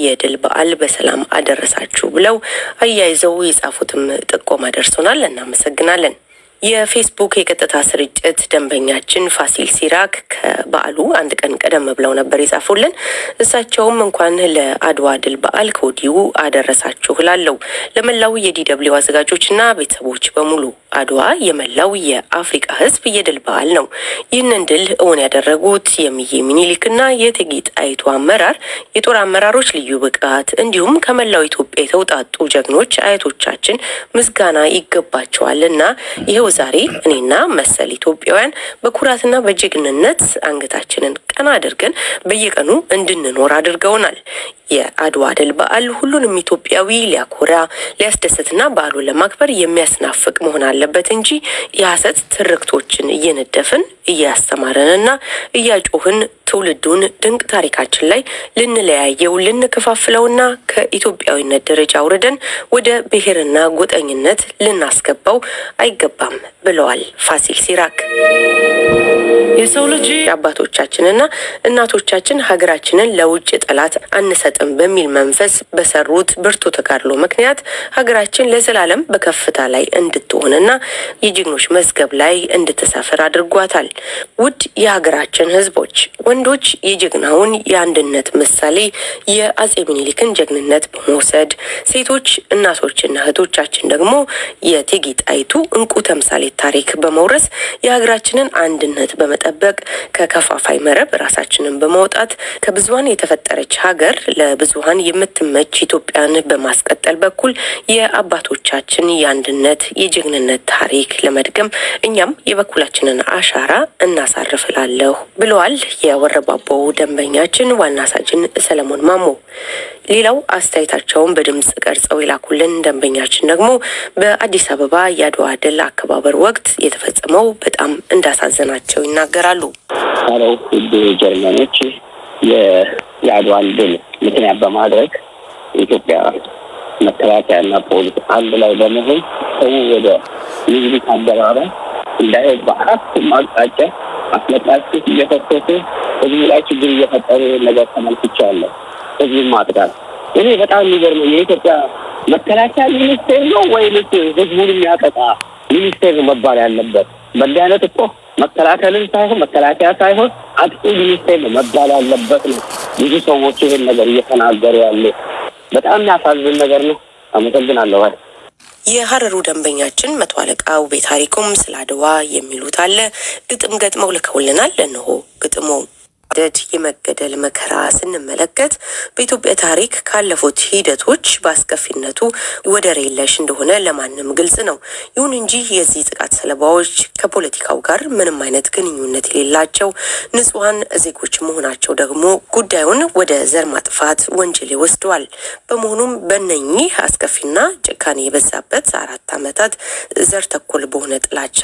የድል በዓል በሰላም አደረሳችሁ ብለው አያይዘው የጻፉትም ጥቆማ ደርሶናል። እናመሰግናለን። የፌስቡክ የቀጥታ ስርጭት ደንበኛችን ፋሲል ሲራክ ከበዓሉ አንድ ቀን ቀደም ብለው ነበር የጻፉልን። እሳቸውም እንኳን ለአድዋ ድል በዓል ከወዲሁ አደረሳችሁ እላለሁ። ለመላው የዲደብሊው አዘጋጆችና ቤተሰቦች በሙሉ አድዋ የመላው የአፍሪቃ ሕዝብ የድል በዓል ነው። ይህንን ድል እውን ያደረጉት የእምዬ ሚኒሊክና የእቴጌ ጣይቱ አመራር፣ የጦር አመራሮች ልዩ ብቃት እንዲሁም ከመላው ኢትዮጵያ የተውጣጡ ጀግኖች አያቶቻችን ምስጋና ይገባቸዋል እና ይኸው ዛሬ እኔና መሰል ኢትዮጵያውያን በኩራትና በጀግንነት አንገታችንን ቀና አድርገን በየቀኑ እንድንኖር አድርገውናል። የአድዋ ድል በዓል ሁሉንም ኢትዮጵያዊ ሊያኮራ ሊያስደስትና በዓሉን ለማክበር የሚያስናፍቅ መሆን አለበት እንጂ የሐሰት ትርክቶችን እየነደፍን እያስተማረንና እያጮህን ትውልዱን ድንቅ ታሪካችን ላይ ልንለያየው ልንከፋፍለውና ከኢትዮጵያዊነት ደረጃ አውርደን ወደ ብሔርና ጎጠኝነት ልናስገባው አይገባም ብለዋል ፋሲል ሲራክ። የሰው ልጅ አባቶቻችንና እናቶቻችን ሀገራችንን ለውጭ ጠላት አንሰጥም በሚል መንፈስ በሰሩት ብርቱ ተጋድሎ ምክንያት ሀገራችን ለዘላለም በከፍታ ላይ እንድትሆንና የጀግኖች መዝገብ ላይ እንድትሰፍር አድርጓታል። ውድ የሀገራችን ሕዝቦች ወንዶች የጀግናውን የአንድነት ምሳሌ የአጼ ምኒልክን ጀግንነት በመውሰድ ሴቶች እናቶችና እህቶቻችን ደግሞ የእቴጌ ጣይቱ እንቁ ተምሳሌት ታሪክ በመውረስ የሀገራችንን አንድነት በመጠበቅ ከከፋፋይ መረብ ራሳችንን በማውጣት ከብዙሀን የተፈጠረች ሀገር ለብዙሀን የምትመች ኢትዮጵያን በማስቀጠል በኩል የአባቶቻችን የአንድነት የጀግንነት ታሪክ ለመድገም እኛም የበኩላችንን አሻራ እናሳርፍላለሁ ብለዋል የወረባቦው ደንበኛችን ዋና ሳጅን ሰለሞን ማሞ። ሌላው አስተያየታቸውን በድምጽ ቀርጸው የላኩልን ደንበኛችን ደግሞ በአዲስ አበባ የአድዋ ድል አከባበር ወቅት የተፈጸመው በጣም እንዳሳዘናቸው ይናገራሉ። ለው ውድ ጀርመኖች የአድዋን ድል ምክንያት በማድረግ የኢትዮጵያ መከላከያና ፖሊስ አንድ ላይ በመሆን ሰው ወደ ምኒልክ አደባባይ እንዳይሄድ በአራቱም አቅጣጫ አስለቃሽ እየፈሰሱ ህዝቡ ላይ ችግር እየፈጠሩ ነገር ተመልክቻለሁ። ህዝቡን ማጥቃት እኔ በጣም የሚገርመው የኢትዮጵያ መከላከያ ሚኒስቴር ነው ወይንስ ህዝቡን የሚያጠቃ ሚኒስቴር መባል ያለበት? በዚህ አይነት እኮ መከላከልን ሳይሆን መከላከያ ሳይሆን አጥቂ ሚኒስቴር ነው መባል ያለበት ነው። ብዙ ሰዎች ይህን ነገር እየተናገሩ ያለ በጣም የሚያሳዝን ነገር ነው። አመሰግናለሁ። የሀረሩ ደንበኛችን መቶ አለቃ ውቤ ታሪኩም ስለ አድዋ የሚሉት አለ። ግጥም ገጥመው ልከውልናል። እነሆ ግጥሙ። ደድ የመገደል መከራ ስንመለከት በኢትዮጵያ ታሪክ ካለፉት ሂደቶች በአስከፊነቱ ወደር የለሽ እንደሆነ ለማንም ግልጽ ነው። ይሁን እንጂ የዚህ ጥቃት ሰለባዎች ከፖለቲካው ጋር ምንም አይነት ግንኙነት የሌላቸው ንጹሐን ዜጎች መሆናቸው ደግሞ ጉዳዩን ወደ ዘር ማጥፋት ወንጀል ይወስደዋል። በመሆኑም በእነኚህ አስከፊና ጭካኔ የበዛበት አራት ዓመታት ዘር ተኮር በሆነ ጥላቻ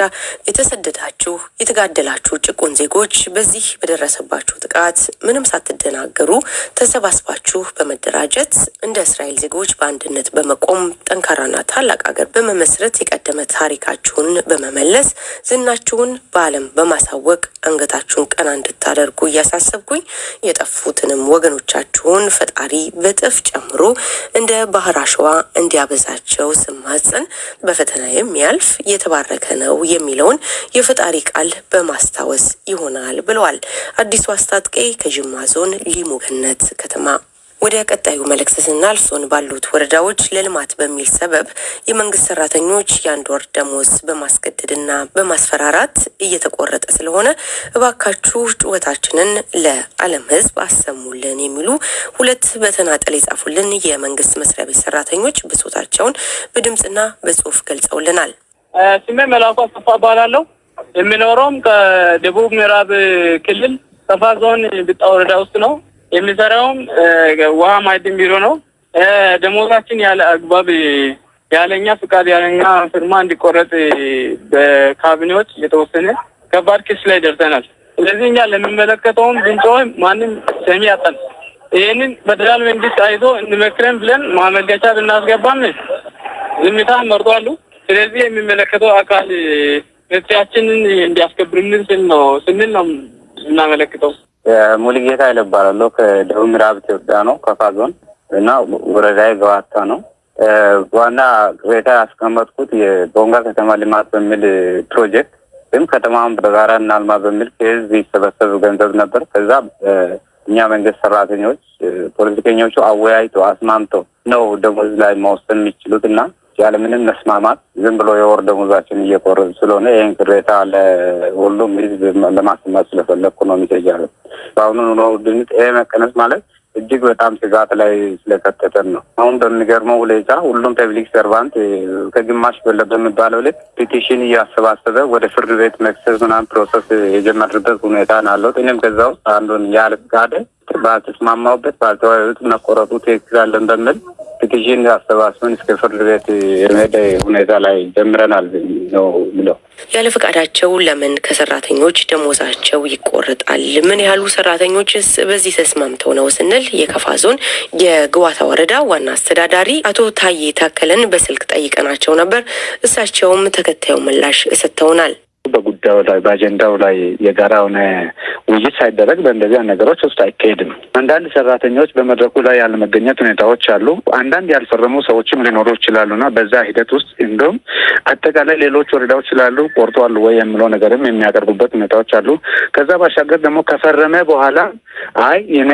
የተሰደዳችሁ የተጋደላችሁ ጭቁን ዜጎች በዚህ በደረሰባችሁ ጥቃት ምንም ሳትደናገሩ ተሰባስባችሁ በመደራጀት እንደ እስራኤል ዜጎች በአንድነት በመቆም ጠንካራና ታላቅ ሀገር በመመስረት የቀደመ ታሪካችሁን በመመለስ ዝናችሁን በዓለም በማሳወቅ አንገታችሁን ቀና እንድታደርጉ እያሳሰብኩኝ የጠፉትንም ወገኖቻችሁን ፈጣሪ በጥፍ ጨምሮ እንደ ባህር አሸዋ እንዲያበዛቸው ስማጸን በፈተና የሚያልፍ የተባረከ ነው የሚለውን የፈጣሪ ቃል በማስታወስ ይሆናል ብለዋል። አዲሱ አስታጥቄ ከጅማ ዞን ሊሙ ገነት ከተማ። ወደ ቀጣዩ መልእክት ስናልፍ ዞን ባሉት ወረዳዎች ለልማት በሚል ሰበብ የመንግስት ሰራተኞች የአንድ ወር ደሞዝ በማስገደድና በማስፈራራት እየተቆረጠ ስለሆነ እባካችሁ ጩኸታችንን ለዓለም ሕዝብ አሰሙልን የሚሉ ሁለት በተናጠል የጻፉልን የመንግስት መስሪያ ቤት ሰራተኞች ብሶታቸውን በድምፅና በጽሁፍ ገልጸውልናል። ስሜ መላኩ አሰፋ እባላለሁ። የሚኖረውም ከደቡብ ምዕራብ ክልል ሰፋ ዞን ብጣ ወረዳ ውስጥ ነው። የሚሰራውም ውሃ ማዕድን ቢሮ ነው። ደሞዛችን ያለ አግባብ ያለኛ ፍቃድ ያለኛ ፍርማ እንዲቆረጥ በካቢኔዎች የተወሰነ ከባድ ክስ ላይ ደርሰናል። ስለዚህ እኛ ለሚመለከተውም ብንጮህ ማንም ሰሚ ያጣን። ይህንን ፌደራል መንግስት አይቶ እንመክረን ብለን ማመልከቻ ብናስገባም ዝምታ መርጧሉ። ስለዚህ የሚመለከተው አካል መብታችንን እንዲያስከብርልን ስንል ነው እናመለክተው። ሙሉጌታ ይለባላለሁ ከደቡብ ምዕራብ ኢትዮጵያ ነው ከፋ ዞን እና ወረዳዬ ገዋታ ነው። ዋና ቅሬታ ያስቀመጥኩት የቦንጋ ከተማ ልማት በሚል ፕሮጀክት ግን ከተማውን በጋራ እናልማ በሚል ከህዝብ ይሰበሰብ ገንዘብ ነበር። ከዛ እኛ መንግስት ሰራተኞች ፖለቲከኞቹ አወያይቶ አስማምቶ ነው ደሞዝ ላይ መወሰን የሚችሉት እና ያለምንም መስማማት ዝም ብሎ የወር ደሞዛችን እየቆረጡ ስለሆነ ይህን ቅሬታ ለሁሉም ህዝብ ለማሰማት ስለፈለግኩ ነው የሚታገለው በአሁኑ ኑሮ ውድነት ይሄ መቀነስ ማለት እጅግ በጣም ስጋት ላይ ስለከተተን ነው። አሁን በሚገርመው ሁኔታ ሁሉም public servant ከግማሽ በላይ በሚባለው ልክ petition እያሰባሰበ ወደ ፍርድ ቤት መክሰስ ምናምን process የጀመርበት ሁኔታ ነው እኔም ከዛ ውስጥ አንዱን ያለ ፍቃድ ባልተስማማውበት ባልተወያዩት መቆረጡ ትክክል አለን በሚል ፒቲሽን አሰባስበን እስከ ፍርድ ቤት የመሄድ ሁኔታ ላይ ጀምረናል ነው ብለው ያለ ፈቃዳቸው ለምን ከሰራተኞች ደሞዛቸው ይቆረጣል? ምን ያህሉ ሰራተኞችስ በዚህ ተስማምተው ነው ስንል የከፋ ዞን የግዋታ ወረዳ ዋና አስተዳዳሪ አቶ ታዬ ታከለን በስልክ ጠይቀናቸው ነበር። እሳቸውም ተከታዩ ምላሽ ሰጥተውናል። በጉዳዩ ላይ በአጀንዳው ላይ የጋራ የሆነ ውይይት ሳይደረግ በእንደዚህ ነገሮች ውስጥ አይካሄድም። አንዳንድ ሰራተኞች በመድረኩ ላይ ያለመገኘት ሁኔታዎች አሉ። አንዳንድ ያልፈረሙ ሰዎችም ሊኖሩ ይችላሉ እና በዛ ሂደት ውስጥ እንዲሁም አጠቃላይ ሌሎች ወረዳዎች ስላሉ ቆርጧል ወይ የሚለው ነገርም የሚያቀርቡበት ሁኔታዎች አሉ። ከዛ ባሻገር ደግሞ ከፈረመ በኋላ አይ እኔ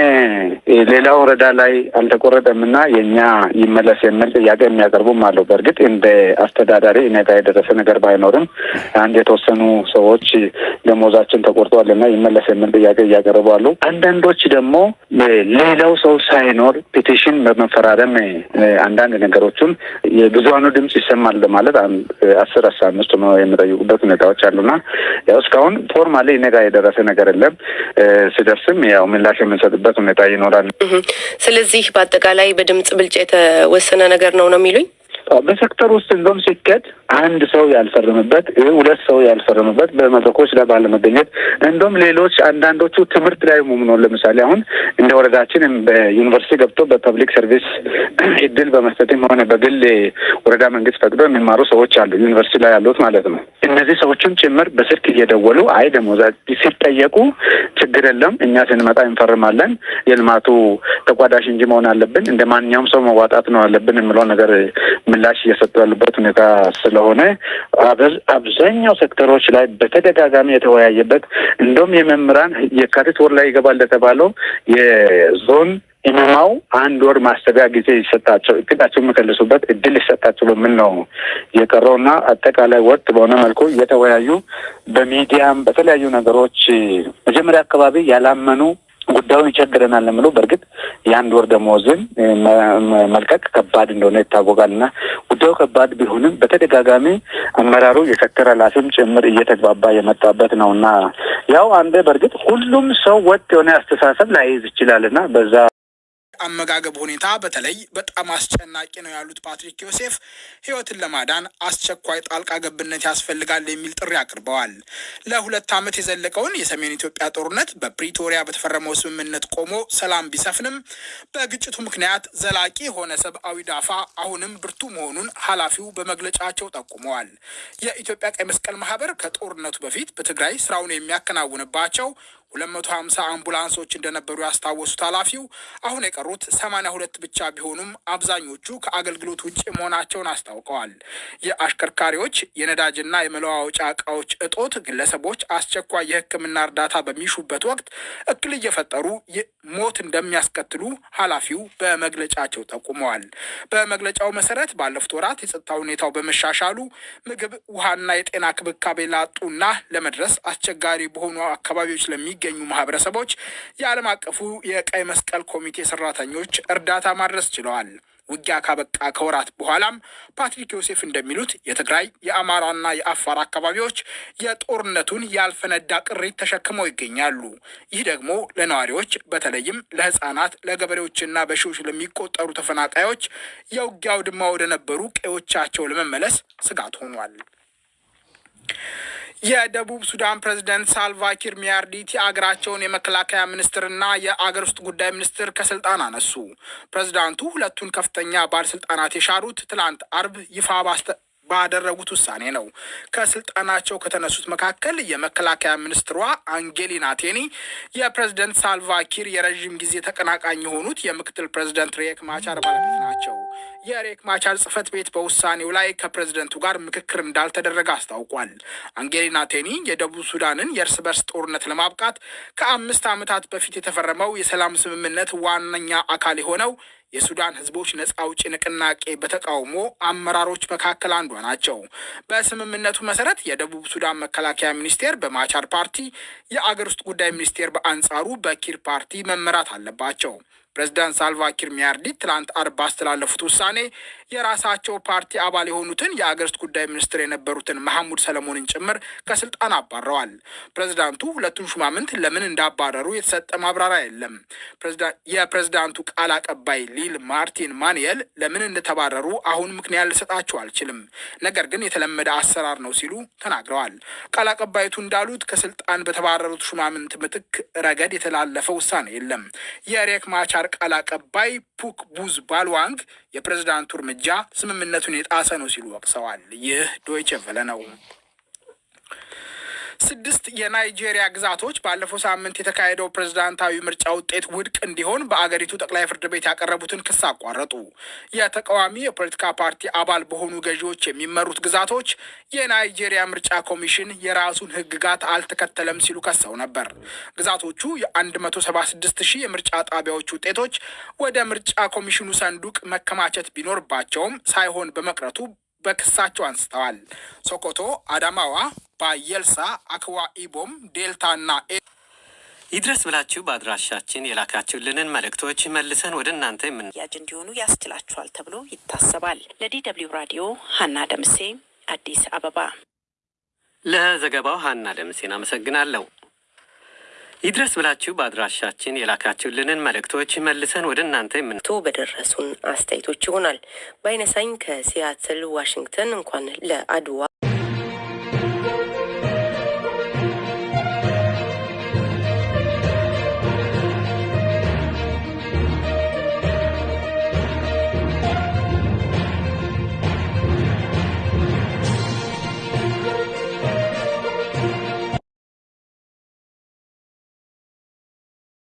ሌላ ወረዳ ላይ አልተቆረጠም እና የእኛ ይመለስ የሚል ጥያቄ የሚያቀርቡም አሉ። በእርግጥ እንደ አስተዳዳሪ እኔ ጋር የደረሰ ነገር ባይኖርም አንድ የተወሰኑ ሰዎች ደሞዛችን ተቆርጧል እና ይመለስ የሚል ጥያቄ እያቀረቡ አሉ። አንዳንዶች ደግሞ ሌላው ሰው ሳይኖር petition በመፈራረም አንዳንድ ነገሮችን የብዙሀኑ ድምፅ ይሰማል በማለት አስር አስራ አምስት ነው የሚጠይቁበት ሁኔታዎች አሉና ያው እስካሁን formally እኔ ጋር የደረሰ ነገር የለም። ስደርስም ያው ምላሽ የምንሰጥበት ሁኔታ ይኖራል። ስለዚህ በአጠቃላይ በድምፅ ብልጫ የተወሰነ ነገር ነው ነው የሚሉኝ? በሴክተር ውስጥ እንደውም ሲኬድ አንድ ሰው ያልፈረምበት ሁለት ሰው ያልፈረምበት በመድረኮች ላይ ባለመገኘት እንደውም ሌሎች አንዳንዶቹ ትምህርት ላይም ነው። ለምሳሌ አሁን እንደ ወረዳችን በዩኒቨርሲቲ ገብቶ በ public service እድል በመስጠትም ሆነ በግል ወረዳ መንግስት ፈቅዶ የሚማሩ ሰዎች አሉ፣ ዩኒቨርሲቲ ላይ ያሉት ማለት ነው። እነዚህ ሰዎችም ጭምር በስልክ እየደወሉ አይ ደሞዝ ሲጠየቁ ችግር የለም እኛ ስንመጣ እንፈርማለን፣ የልማቱ ተቋዳሽ እንጂ መሆን አለብን፣ እንደ ማንኛውም ሰው መዋጣት ነው አለብን የሚለው ነገር ምላሽ እየሰጡ ያሉበት ሁኔታ ስለሆነ አብዛኛው ሴክተሮች ላይ በተደጋጋሚ የተወያየበት እንደውም የመምህራን የካቲት ወር ላይ ይገባል ለተባለው የዞን ኢማማው አንድ ወር ማሰቢያ ጊዜ ይሰጣቸው እቅዳቸው የሚከልሱበት እድል ይሰጣቸው በምን ነው የቀረውና አጠቃላይ ወጥ በሆነ መልኩ እየተወያዩ በሚዲያም በተለያዩ ነገሮች መጀመሪያ አካባቢ ያላመኑ ጉዳዩን ይቸግረናል ለምትለው በእርግጥ የአንድ ወር ደመወዝን መልቀቅ ከባድ እንደሆነ ይታወቃል እና ጉዳዩ ከባድ ቢሆንም በተደጋጋሚ አመራሩ የሴክተር ኃላፊም ጭምር እየተግባባ የመጣበት ነው እና ያው እንደ በእርግጥ ሁሉም ሰው ወጥ የሆነ አስተሳሰብ ላይይዝ ይችላል እና በዛ አመጋገብ ሁኔታ በተለይ በጣም አስጨናቂ ነው ያሉት ፓትሪክ ዮሴፍ ሕይወትን ለማዳን አስቸኳይ ጣልቃ ገብነት ያስፈልጋል የሚል ጥሪ አቅርበዋል። ለሁለት ዓመት የዘለቀውን የሰሜን ኢትዮጵያ ጦርነት በፕሪቶሪያ በተፈረመው ስምምነት ቆሞ ሰላም ቢሰፍንም በግጭቱ ምክንያት ዘላቂ የሆነ ሰብአዊ ዳፋ አሁንም ብርቱ መሆኑን ኃላፊው በመግለጫቸው ጠቁመዋል። የኢትዮጵያ ቀይ መስቀል ማህበር ከጦርነቱ በፊት በትግራይ ስራውን የሚያከናውንባቸው ሁለት መቶ ሀምሳ አምቡላንሶች እንደነበሩ ያስታወሱት ኃላፊው አሁን የቀሩት ሰማንያ ሁለት ብቻ ቢሆኑም አብዛኞቹ ከአገልግሎት ውጭ መሆናቸውን አስታውቀዋል። የአሽከርካሪዎች የነዳጅና የመለዋወጫ እቃዎች እጦት ግለሰቦች አስቸኳይ የሕክምና እርዳታ በሚሹበት ወቅት እክል እየፈጠሩ ሞት እንደሚያስከትሉ ኃላፊው በመግለጫቸው ጠቁመዋል። በመግለጫው መሰረት ባለፉት ወራት የጸጥታ ሁኔታው በመሻሻሉ ምግብ፣ ውሃና የጤና ክብካቤ ላጡና ለመድረስ አስቸጋሪ በሆኑ አካባቢዎች ለሚ ገኙ ማህበረሰቦች የዓለም አቀፉ የቀይ መስቀል ኮሚቴ ሰራተኞች እርዳታ ማድረስ ችለዋል። ውጊያ ካበቃ ከወራት በኋላም ፓትሪክ ዮሴፍ እንደሚሉት የትግራይ የአማራና የአፋር አካባቢዎች የጦርነቱን ያልፈነዳ ቅሪት ተሸክመው ይገኛሉ። ይህ ደግሞ ለነዋሪዎች በተለይም ለሕፃናት፣ ለገበሬዎችና በሺዎች ለሚቆጠሩ ተፈናቃዮች የውጊያ አውድማ ወደ ነበሩ ቀዮቻቸው ለመመለስ ስጋት ሆኗል። የደቡብ ሱዳን ፕሬዝደንት ሳልቫኪር ሚያርዲት የአገራቸውን የመከላከያ ሚኒስትርና የአገር ውስጥ ጉዳይ ሚኒስትር ከስልጣን አነሱ። ፕሬዝዳንቱ ሁለቱን ከፍተኛ ባለስልጣናት የሻሩት ትላንት አርብ ይፋ ባደረጉት ውሳኔ ነው። ከስልጣናቸው ከተነሱት መካከል የመከላከያ ሚኒስትሯ አንጌሊና ቴኒ፣ የፕሬዝደንት ሳልቫኪር የረዥም ጊዜ ተቀናቃኝ የሆኑት የምክትል ፕሬዝደንት ሪየክ ማቻር ባለቤት ናቸው። የሪየክ ማቻር ጽህፈት ቤት በውሳኔው ላይ ከፕሬዝደንቱ ጋር ምክክር እንዳልተደረገ አስታውቋል። አንጌሊና ቴኒ የደቡብ ሱዳንን የእርስ በርስ ጦርነት ለማብቃት ከአምስት ዓመታት በፊት የተፈረመው የሰላም ስምምነት ዋነኛ አካል የሆነው የሱዳን ህዝቦች ነጻ አውጪ ንቅናቄ በተቃውሞ አመራሮች መካከል አንዷ ናቸው። በስምምነቱ መሰረት የደቡብ ሱዳን መከላከያ ሚኒስቴር በማቻር ፓርቲ፣ የአገር ውስጥ ጉዳይ ሚኒስቴር በአንጻሩ በኪር ፓርቲ መመራት አለባቸው። ፕሬዚዳንት ሳልቫኪር ሚያርዲት ትላንት አርብ ባስተላለፉት ውሳኔ የራሳቸው ፓርቲ አባል የሆኑትን የአገር ውስጥ ጉዳይ ሚኒስትር የነበሩትን መሐሙድ ሰለሞንን ጭምር ከስልጣን አባረዋል። ፕሬዚዳንቱ ሁለቱን ሹማምንት ለምን እንዳባረሩ የተሰጠ ማብራሪያ የለም። የፕሬዚዳንቱ ቃል አቀባይ ሊል ማርቲን ማንየል ለምን እንደተባረሩ አሁን ምክንያት ልሰጣቸው አልችልም፣ ነገር ግን የተለመደ አሰራር ነው ሲሉ ተናግረዋል። ቃል አቀባይቱ እንዳሉት ከስልጣን በተባረሩት ሹማምንት ምትክ ረገድ የተላለፈ ውሳኔ የለም። የሪየክ ማቻር ቃል አቀባይ ፑክ ቡዝ ባልዋንግ የፕሬዝዳንቱ እርምጃ ስምምነቱን የጣሰ ነው ሲሉ ወቅሰዋል። ይህ ዶይቸ ቨለ ነው። ስድስት የናይጄሪያ ግዛቶች ባለፈው ሳምንት የተካሄደው ፕሬዝዳንታዊ ምርጫ ውጤት ውድቅ እንዲሆን በአገሪቱ ጠቅላይ ፍርድ ቤት ያቀረቡትን ክስ አቋረጡ። የተቃዋሚ የፖለቲካ ፓርቲ አባል በሆኑ ገዢዎች የሚመሩት ግዛቶች የናይጄሪያ ምርጫ ኮሚሽን የራሱን ሕግጋት አልተከተለም ሲሉ ከሰው ነበር። ግዛቶቹ የ176 ሺህ የምርጫ ጣቢያዎች ውጤቶች ወደ ምርጫ ኮሚሽኑ ሰንዱቅ መከማቸት ቢኖርባቸውም ሳይሆን በመቅረቱ በክሳቸው አንስተዋል። ሶኮቶ፣ አዳማዋ፣ ባየልሳ፣ አክዋ ኢቦም፣ ዴልታ እና ይድረስ ብላችሁ በአድራሻችን የላካችሁልንን መልእክቶች መልሰን ወደ እናንተ የምናደርስ እንዲሆኑ ያስችላችኋል ተብሎ ይታሰባል። ለዲ ደብልዩ ራዲዮ ሀና ደምሴ አዲስ አበባ። ለዘገባው ሀና ደምሴን አመሰግናለሁ። ይድረስ ብላችሁ በአድራሻችን የላካችሁልንን መልእክቶች መልሰን ወደ እናንተ የምን ቶ በደረሱን አስተያየቶች ይሆናል። በአይነሳኝ ከሲያትል ዋሽንግተን እንኳን ለአድዋ